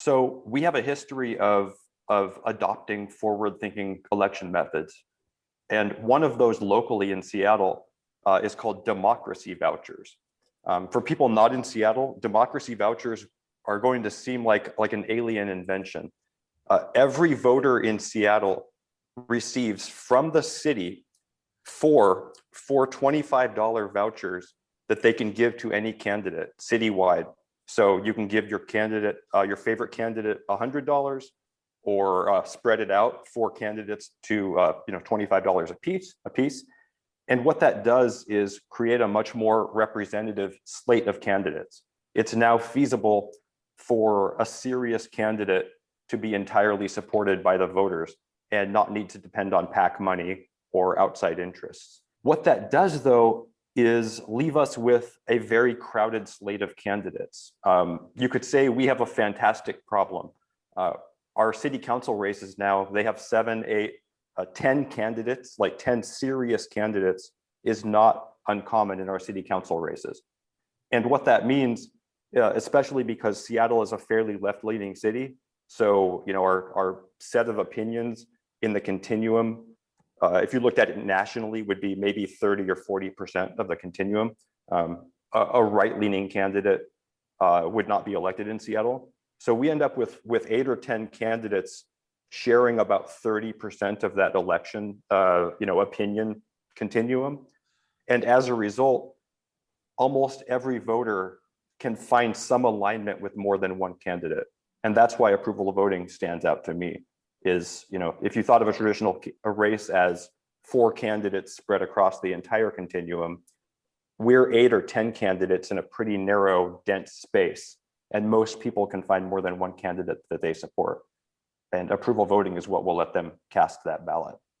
So we have a history of, of adopting forward-thinking election methods. And one of those locally in Seattle uh, is called democracy vouchers. Um, for people not in Seattle, democracy vouchers are going to seem like, like an alien invention. Uh, every voter in Seattle receives from the city four, four $25 vouchers that they can give to any candidate citywide. So you can give your candidate, uh, your favorite candidate $100 or uh, spread it out for candidates to uh, you know $25 a piece, a piece. And what that does is create a much more representative slate of candidates. It's now feasible for a serious candidate to be entirely supported by the voters and not need to depend on PAC money or outside interests. What that does, though, is leave us with a very crowded slate of candidates. Um, you could say we have a fantastic problem. Uh, our city council races now, they have seven, eight, uh, 10 candidates, like 10 serious candidates is not uncommon in our city council races. And what that means, uh, especially because Seattle is a fairly left-leaning city, so you know our, our set of opinions in the continuum uh, if you looked at it nationally, would be maybe 30 or 40% of the continuum. Um, a, a right-leaning candidate uh, would not be elected in Seattle. So we end up with, with eight or 10 candidates sharing about 30% of that election, uh, you know, opinion continuum. And as a result, almost every voter can find some alignment with more than one candidate. And that's why approval of voting stands out to me is, you know, if you thought of a traditional a race as four candidates spread across the entire continuum, we're eight or 10 candidates in a pretty narrow, dense space. And most people can find more than one candidate that they support. And approval voting is what will let them cast that ballot.